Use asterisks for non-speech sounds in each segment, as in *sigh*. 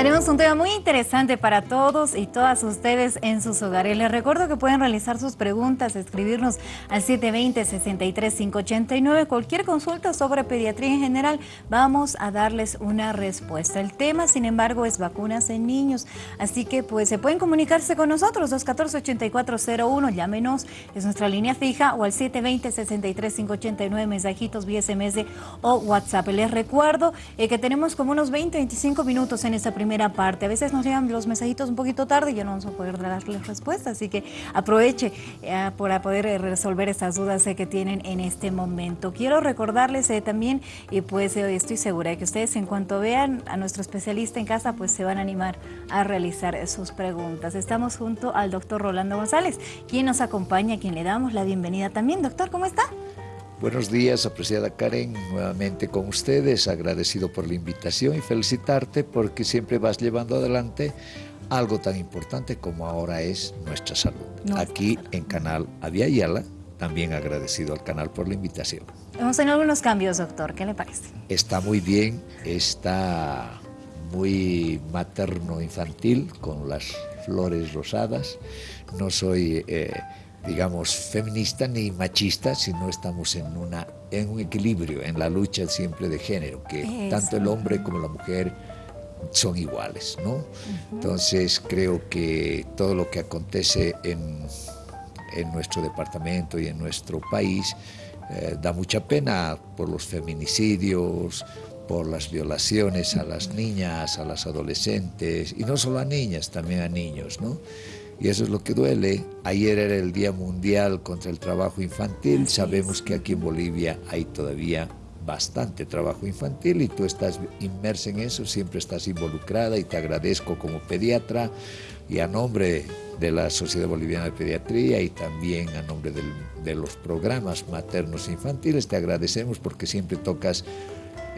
Tenemos un tema muy interesante para todos y todas ustedes en sus hogares. Les recuerdo que pueden realizar sus preguntas, escribirnos al 720-63589. Cualquier consulta sobre pediatría en general, vamos a darles una respuesta. El tema, sin embargo, es vacunas en niños. Así que pues se pueden comunicarse con nosotros, 214-8401, llámenos, es nuestra línea fija, o al 720-63589, mensajitos vía SMS o WhatsApp. Les recuerdo eh, que tenemos como unos 20-25 minutos en esta primera parte. A veces nos llegan los mensajitos un poquito tarde y ya no vamos a poder darles respuesta, así que aproveche eh, para poder eh, resolver estas dudas eh, que tienen en este momento. Quiero recordarles también, y pues estoy segura que ustedes en cuanto vean a nuestro especialista en casa, pues se van a animar a realizar sus preguntas. Estamos junto al doctor Rolando González, quien nos acompaña, quien le damos la bienvenida también. Doctor, ¿cómo está? Buenos días, apreciada Karen, nuevamente con ustedes, agradecido por la invitación y felicitarte porque siempre vas llevando adelante algo tan importante como ahora es nuestra salud. Aquí en Canal Yala, también agradecido al canal por la invitación. Vamos tener algunos cambios, doctor, ¿qué le parece? Está muy bien, está muy materno-infantil con las flores rosadas. No soy... Eh, digamos, feminista ni machista, sino estamos en, una, en un equilibrio, en la lucha siempre de género, que tanto el hombre como la mujer son iguales, ¿no? Entonces creo que todo lo que acontece en, en nuestro departamento y en nuestro país eh, da mucha pena por los feminicidios, por las violaciones a las niñas, a las adolescentes, y no solo a niñas, también a niños, ¿no? Y eso es lo que duele. Ayer era el Día Mundial contra el Trabajo Infantil, sabemos que aquí en Bolivia hay todavía bastante trabajo infantil y tú estás inmersa en eso, siempre estás involucrada y te agradezco como pediatra y a nombre de la Sociedad Boliviana de Pediatría y también a nombre de los programas maternos e infantiles, te agradecemos porque siempre tocas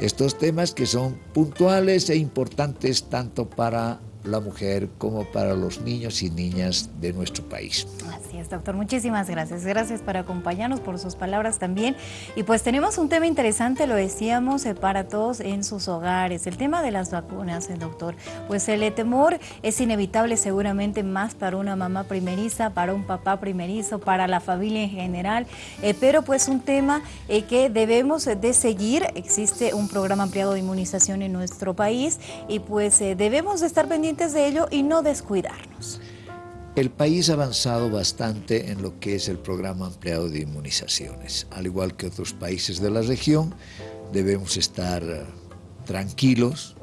estos temas que son puntuales e importantes tanto para la mujer como para los niños y niñas de nuestro país. Así es, doctor. Muchísimas gracias. Gracias por acompañarnos, por sus palabras también. Y pues tenemos un tema interesante, lo decíamos, eh, para todos en sus hogares. El tema de las vacunas, eh, doctor. Pues el temor es inevitable seguramente más para una mamá primeriza, para un papá primerizo, para la familia en general. Eh, pero pues un tema que debemos de seguir. Existe un programa ampliado de inmunización en nuestro país y pues debemos de estar pendientes de ello y no descuidarnos. El país ha avanzado bastante en lo que es el programa ampliado de inmunizaciones. Al igual que otros países de la región, debemos estar tranquilos.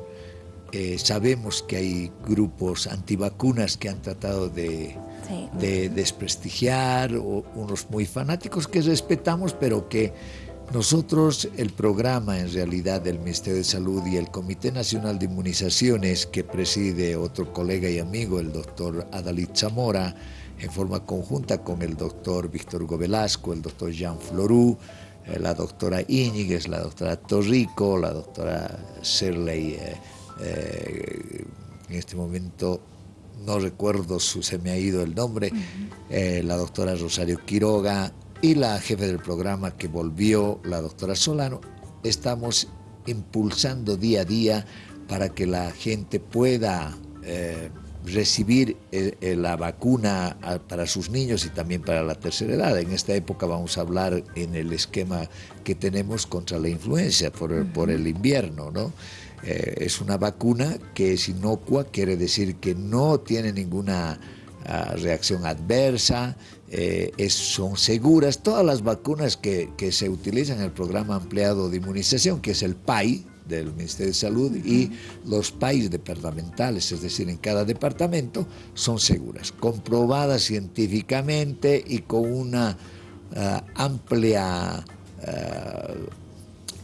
Eh, sabemos que hay grupos antivacunas que han tratado de, de desprestigiar, o unos muy fanáticos que respetamos, pero que nosotros, el programa en realidad del Ministerio de Salud y el Comité Nacional de Inmunizaciones que preside otro colega y amigo, el doctor Adalid Zamora, en forma conjunta con el doctor Víctor Hugo Velasco, el doctor Jean Florú, eh, la doctora Íñiguez, la doctora Torrico, la doctora Serley, eh, eh, en este momento no recuerdo, su, se me ha ido el nombre, la doctora Rosario Quiroga, y la jefe del programa que volvió, la doctora Solano, estamos impulsando día a día para que la gente pueda eh, recibir eh, eh, la vacuna para sus niños y también para la tercera edad. En esta época vamos a hablar en el esquema que tenemos contra la influencia por el, por el invierno, ¿no? es una vacuna que es inocua, quiere decir que no tiene ninguna ah, reacción adversa, eh, son seguras. Todas las vacunas que, se utilizan en el programa ampliado de inmunización, que es el PAI del Ministerio de Salud, y los PAIs departamentales, es decir, en cada departamento, son seguras, comprobadas científicamente y con una ah, amplia... Ah,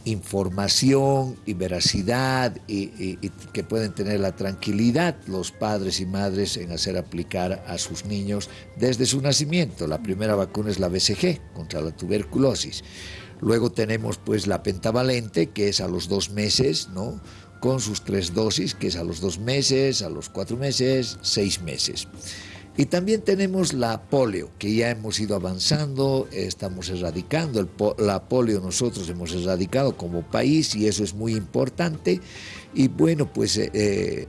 información y veracidad y, que pueden tener la tranquilidad los padres y madres en hacer aplicar a sus niños desde su nacimiento. La primera vacuna es la BCG contra la tuberculosis. Luego tenemos pues la pentavalente que es a los dos meses, ¿no? con sus tres dosis, que es a los dos meses, a los cuatro meses, seis meses. Y también tenemos la polio, que ya hemos ido avanzando, estamos erradicando la polio, nosotros hemos erradicado como país y eso es muy importante. Y bueno, pues eh,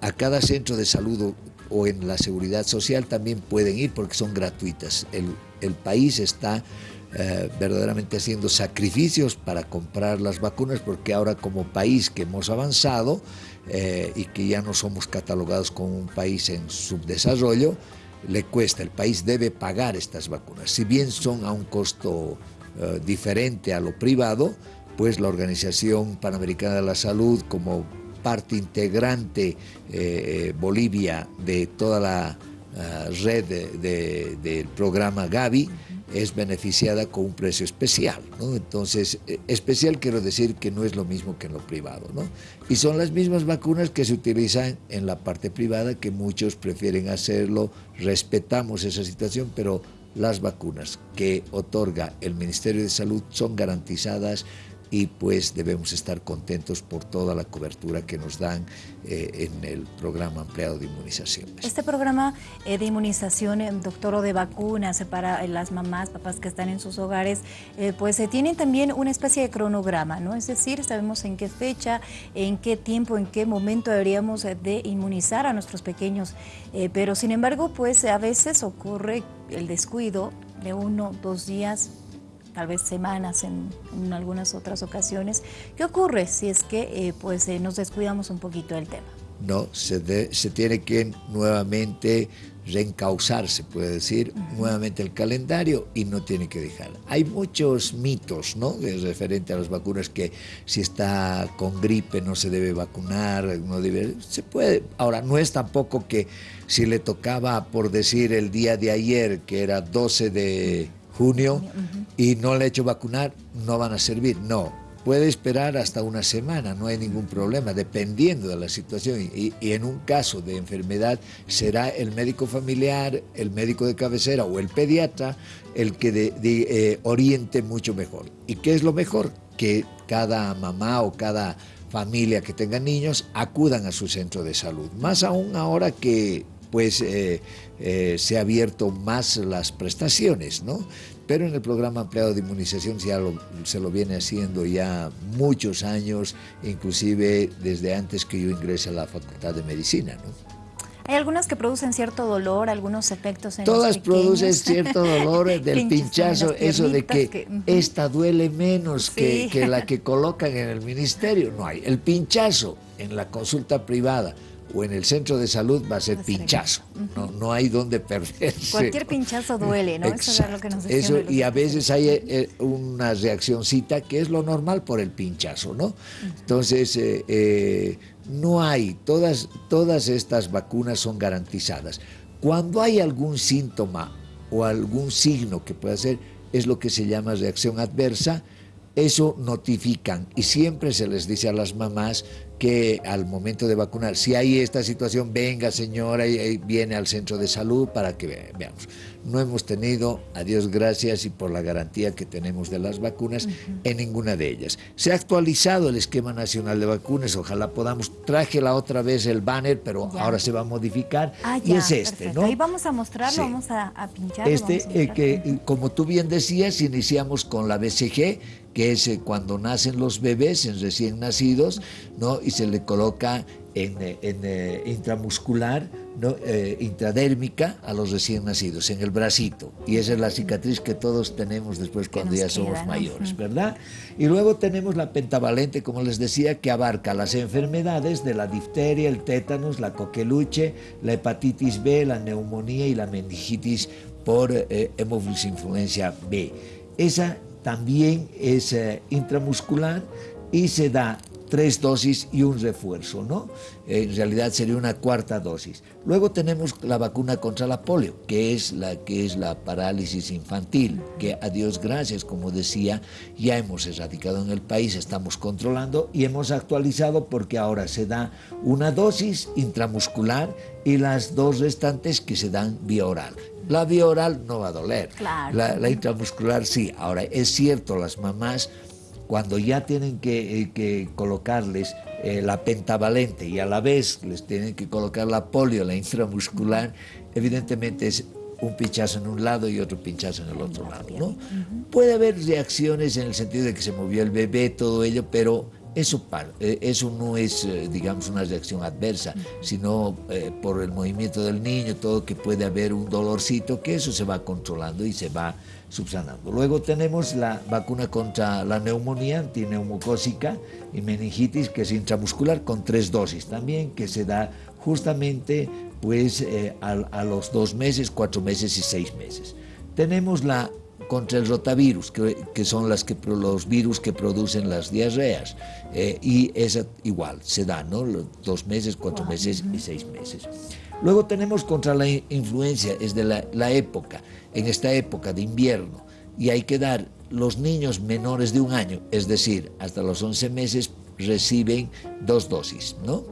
a cada centro de salud o, en la seguridad social también pueden ir porque son gratuitas. El, el país está eh, verdaderamente haciendo sacrificios para comprar las vacunas porque ahora como país que hemos avanzado eh, y que ya no somos catalogados como un país en subdesarrollo, le cuesta, el país debe pagar estas vacunas. Si bien son a un costo eh, diferente a lo privado, pues la Organización Panamericana de la Salud como parte integrante Bolivia de toda la red del programa Gavi, es beneficiada con un precio especial. ¿no? Entonces, eh, especial quiero decir que no es lo mismo que en lo privado. ¿no? Y son las mismas vacunas que se utilizan en la parte privada, que muchos prefieren hacerlo, respetamos esa situación, pero las vacunas que otorga el Ministerio de Salud son garantizadas y pues debemos estar contentos por toda la cobertura que nos dan eh, en el programa ampliado de inmunización. Este programa eh, de inmunización, eh, doctor, o de vacunas para las mamás, papás que están en sus hogares, pues tienen también una especie de cronograma, ¿no? Es decir, sabemos en qué fecha, en qué tiempo, en qué momento deberíamos de inmunizar a nuestros pequeños, pero sin embargo, pues a veces ocurre el descuido de uno, dos días, tal vez semanas en, algunas otras ocasiones. ¿Qué ocurre si es que eh, pues, eh, nos descuidamos un poquito del tema? No, se, se tiene que nuevamente reencauzar, se puede decir, nuevamente el calendario y no tiene que dejar. Hay muchos mitos, ¿no?, referente a las vacunas, que si está con gripe no se debe vacunar, no debe, se puede. Ahora, no es tampoco que si le tocaba, por decir, el día de ayer, que era 12 de junio y no le he hecho vacunar, no van a servir. No, puede esperar hasta una semana, no hay ningún problema, dependiendo de la situación. Y, en un caso de enfermedad será el médico familiar, el médico de cabecera o el pediatra el que eh, oriente mucho mejor. ¿Y qué es lo mejor? Que cada mamá o cada familia que tenga niños acudan a su centro de salud. Más aún ahora que pues eh, eh, se ha abierto más las prestaciones, ¿no? Pero en el programa ampliado de inmunización ya se lo viene haciendo ya muchos años, inclusive desde antes que yo ingrese a la Facultad de Medicina, ¿no? Hay algunas que producen cierto dolor, algunos efectos en Todas producen cierto dolor *laughs* del pinchazo, eso de que, esta duele menos que, que la que colocan en el ministerio. No hay. El pinchazo en la consulta privada o en el centro de salud va a ser pinchazo, no, no hay donde perderse. Cualquier pinchazo duele, ¿no? Eso es lo que nos Eso, Y a veces hay eh, eh, una reaccióncita que es lo normal por el pinchazo, ¿no? Entonces, eh, no hay, todas, todas estas vacunas son garantizadas. Cuando hay algún síntoma o algún signo que pueda ser, es lo que se llama reacción adversa, eso notifican y siempre se les dice a las mamás que al momento de vacunar, si hay esta situación, venga señora y viene al centro de salud para que veamos. No hemos tenido, a Dios gracias y por la garantía que tenemos de las vacunas, en ninguna de ellas. Se ha actualizado el esquema nacional de vacunas, ojalá podamos, traje la otra vez el banner, pero ahora se va a modificar ah, y es este, ¿no? Ahí vamos a mostrarlo, vamos a, pinchar. Este, eh, que como tú bien decías, iniciamos con la BCG, que es eh, cuando nacen los bebés en recién nacidos, ¿no? y se le coloca en, eh, eh, intramuscular, ¿no? intradérmica a los recién nacidos, en el bracito. Y esa es la cicatriz que todos tenemos después cuando ya somos mayores, ¿verdad? Y luego tenemos la pentavalente, como les decía, que abarca las enfermedades de la difteria, el tétanos, la coqueluche, la hepatitis B, la neumonía y la meningitis por eh, B. Esa también es eh, intramuscular y se da tres dosis y un refuerzo, ¿no? En realidad sería una cuarta dosis. Luego tenemos la vacuna contra la polio, que es la, que es la parálisis infantil, que a Dios gracias, como decía, ya hemos erradicado en el país, estamos controlando y hemos actualizado porque ahora se da una dosis intramuscular y las dos restantes que se dan vía oral. La vía oral no va a doler, la, intramuscular sí. Ahora, es cierto, las mamás cuando ya tienen que, eh, colocarles eh, la pentavalente y a la vez les tienen que colocar la polio, la intramuscular, evidentemente es un pinchazo en un lado y otro pinchazo en el otro lado. ¿no? Puede haber reacciones en el sentido de que se movió el bebé, todo ello, pero eso, eh, eso no es, eh, digamos, una reacción adversa, sino eh, por el movimiento del niño, todo que puede haber un dolorcito, que eso se va controlando y se va subsanando. Luego tenemos la vacuna contra la neumonía antineumocósica y meningitis, que es intramuscular, con tres dosis también, que se da justamente pues, a los dos meses, cuatro meses y seis meses. Tenemos la contra el rotavirus, que, son las que, los virus que producen las diarreas. Eh, y es igual, se da, ¿no? Dos meses, cuatro meses y seis meses. Luego tenemos contra la influencia, es de la, la época, en esta época de invierno, y hay que dar los niños menores de un año, es decir, hasta los 11 meses, reciben dos dosis, ¿no?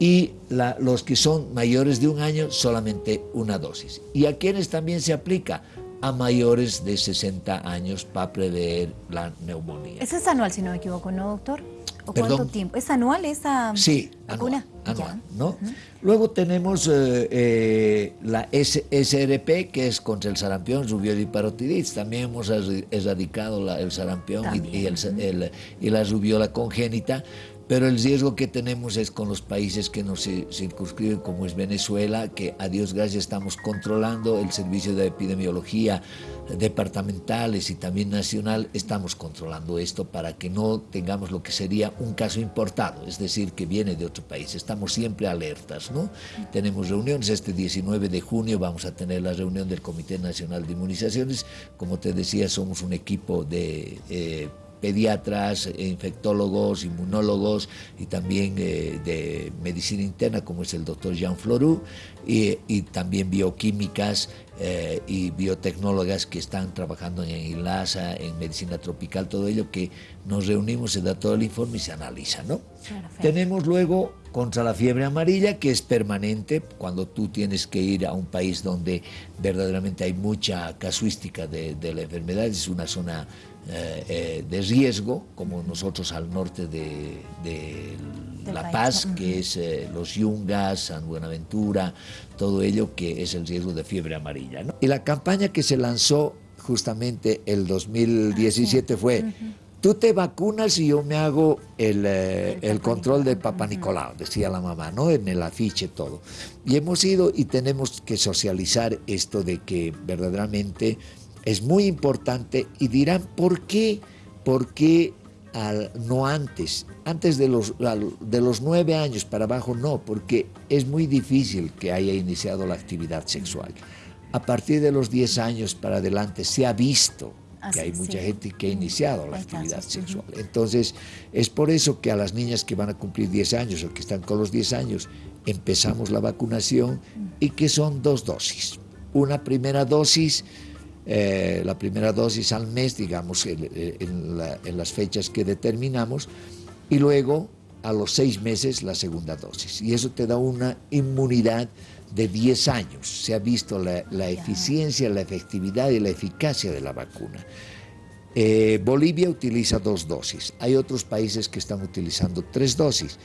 y los que son mayores de un año solamente una dosis. ¿Y a quienes también se aplica? A mayores de 60 años para prever la neumonía. Ese es anual, si no me equivoco, ¿no, doctor? ¿O cuánto tiempo? ¿Es anual esa sí, vacuna? Anual, ¿no? Luego tenemos eh, eh, la SRP, que es contra el sarampión, rubiola y parotiditis. También hemos erradicado el sarampión y, y la rubiola congénita pero el riesgo que tenemos es con los países que nos circunscriben, como es Venezuela, que a Dios gracias estamos controlando el servicio de epidemiología departamentales y también nacional, estamos controlando esto para que no tengamos lo que sería un caso importado, es decir, que viene de otro país. Estamos siempre alertas, ¿no? Tenemos reuniones, este 19 de junio vamos a tener la reunión del Comité Nacional de Inmunizaciones. Como te decía, somos un equipo de... Eh, pediatras, infectólogos, inmunólogos y también eh, de medicina interna como es el doctor Jean Floru y, también bioquímicas eh, y biotecnólogas que están trabajando en ILASA, en medicina tropical, todo ello que nos reunimos, se da todo el informe y se analiza. ¿no? Tenemos luego contra la fiebre amarilla, que es permanente, cuando tú tienes que ir a un país donde verdaderamente hay mucha casuística de, de la enfermedad, es una zona eh, eh, de riesgo, como nosotros al norte de, La Paz, que es eh, los Yungas, San Buenaventura, todo ello que es el riesgo de fiebre amarilla. Y la campaña que se lanzó justamente el 2017 fue... Tú te vacunas y yo me hago el, el control de Papa Nicolau, decía la mamá, ¿no? En el afiche todo. Y hemos ido y tenemos que socializar esto de que verdaderamente es muy importante y dirán, ¿por qué? ¿Por qué no antes? Antes de los, de los nueve años para abajo no, porque es muy difícil que haya iniciado la actividad sexual. A partir de los diez años para adelante se ha visto que hay mucha gente que ha iniciado la actividad sexual. Entonces, es por eso que a las niñas que van a cumplir 10 años o que están con los 10 años, empezamos la vacunación y que son dos dosis. Una primera dosis eh, la primera dosis al mes, digamos, en, las fechas que determinamos, y luego a los seis meses la segunda dosis. Y eso te da una inmunidad de 10 años. Se ha visto la, eficiencia, la efectividad y la eficacia de la vacuna. Eh, Bolivia utiliza dos dosis. Hay otros países que están utilizando tres dosis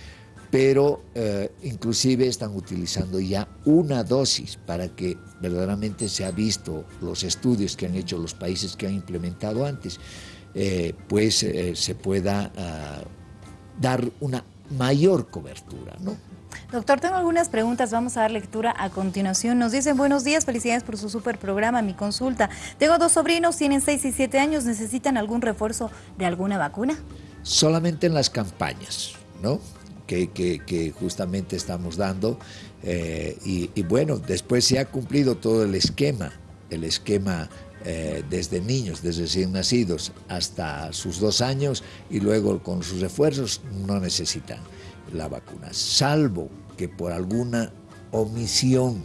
pero eh, inclusive están utilizando ya una dosis para que verdaderamente se ha visto los estudios que han hecho los países que han implementado antes, eh, pues se pueda ah, dar una mayor cobertura. ¿no? Doctor, tengo algunas preguntas, vamos a dar lectura a continuación. Nos dicen, buenos días, felicidades por su super programa, mi consulta. Tengo dos sobrinos, tienen 6 y 7 años, ¿necesitan algún refuerzo de alguna vacuna? Solamente en las campañas, ¿no? que, justamente estamos dando. Eh, y, bueno, después se ha cumplido todo el esquema, el esquema eh, desde niños, desde recién nacidos hasta sus dos años y luego con sus refuerzos no necesitan la vacuna, salvo que por alguna omisión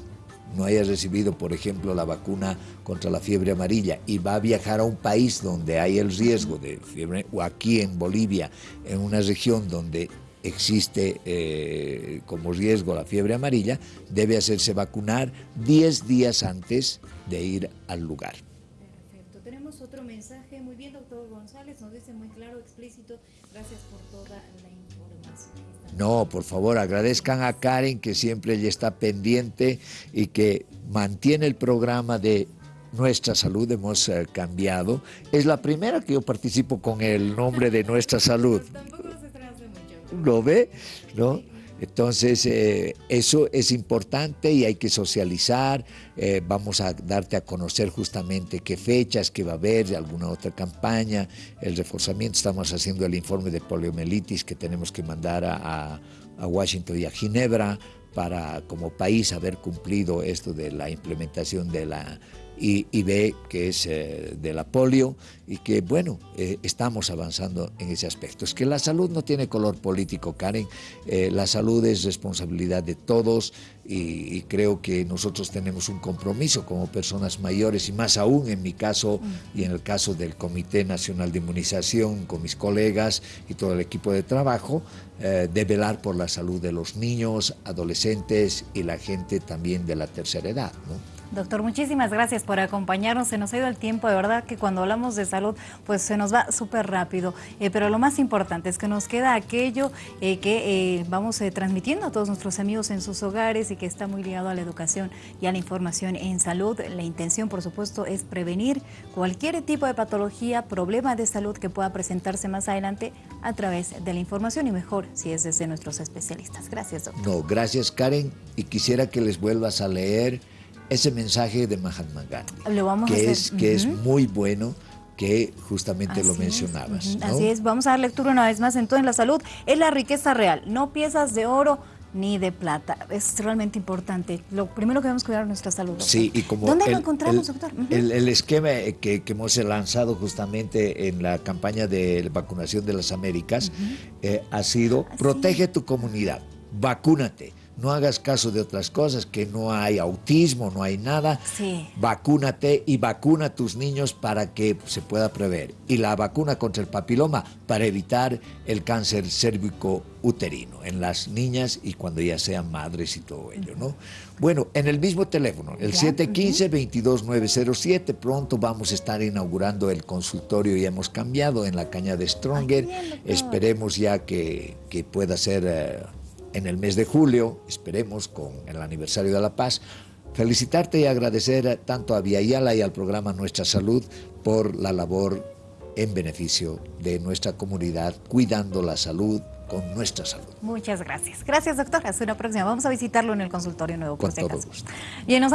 no haya recibido, por ejemplo, la vacuna contra la fiebre amarilla y va a viajar a un país donde hay el riesgo de fiebre, o aquí en Bolivia, en una región donde existe eh, como riesgo la fiebre amarilla, debe hacerse vacunar 10 días antes de ir al lugar. Perfecto. Tenemos otro mensaje. Muy bien, doctor González, nos dice muy claro, explícito. Gracias por toda la información. No, por favor, agradezcan a Karen que siempre ella está pendiente y que mantiene el programa de nuestra salud hemos eh, cambiado. Es la primera que yo participo con el nombre de nuestra salud. *laughs* ¿lo ve? ¿No? Entonces, eh, eso es importante y hay que socializar. Eh, vamos a darte a conocer justamente qué fechas, qué va a haber, alguna otra campaña, el reforzamiento. Estamos haciendo el informe de poliomielitis que tenemos que mandar a, a Washington y a Ginebra para como país haber cumplido esto de la implementación de la y, ve que es eh, de la polio y que, bueno, eh, estamos avanzando en ese aspecto. Es que la salud no tiene color político, Karen. Eh, la salud es responsabilidad de todos y, creo que nosotros tenemos un compromiso como personas mayores y más aún en mi caso y en el caso del Comité Nacional de Inmunización con mis colegas y todo el equipo de trabajo, de velar por la salud de los niños, adolescentes y la gente también de la tercera edad. ¿no? Doctor, muchísimas gracias por acompañarnos. Se nos ha ido el tiempo, de verdad que cuando hablamos de salud, pues se nos va súper rápido. Eh, pero lo más importante es que nos queda aquello eh, que eh, vamos transmitiendo a todos nuestros amigos en sus hogares y que está muy ligado a la educación y a la información en salud. La intención, por supuesto, es prevenir cualquier tipo de patología, problema de salud que pueda presentarse más adelante a través de la información y mejor si es desde nuestros especialistas. Gracias, doctor. No, gracias, Karen. Y quisiera que les vuelvas a leer ese mensaje de Mahatma Gandhi, que, es, que es muy bueno que justamente lo mencionabas. Así es, vamos a dar lectura una vez más. Entonces, la salud es la riqueza real, no piezas de oro ni de plata. Es realmente importante. Lo primero que debemos cuidar es nuestra salud. Sí, y como ¿Dónde lo encontramos, doctor? el, esquema que, hemos lanzado justamente en la campaña de vacunación de las Américas eh, ha sido ah, protege tu comunidad, vacúnate no hagas caso de otras cosas, que no hay autismo, no hay nada. Sí. Vacúnate y vacuna a tus niños para que se pueda prever. Y la vacuna contra el papiloma para evitar el cáncer cérvico uterino en las niñas y cuando ya sean madres y todo ello, ¿no? Bueno, en el mismo teléfono, el 715-22907, pronto vamos a estar inaugurando el consultorio y hemos cambiado en la caña de Stronger. Esperemos ya que, que pueda ser... Eh, en el mes de julio, esperemos con el aniversario de la paz, felicitarte y agradecer tanto a Viayala y al programa Nuestra Salud por la labor en beneficio de nuestra comunidad, cuidando la salud con nuestra salud. Muchas gracias. Gracias, doctor. Hasta una próxima. Vamos a visitarlo en el consultorio nuevo. Por con todo gusto. Bien, nos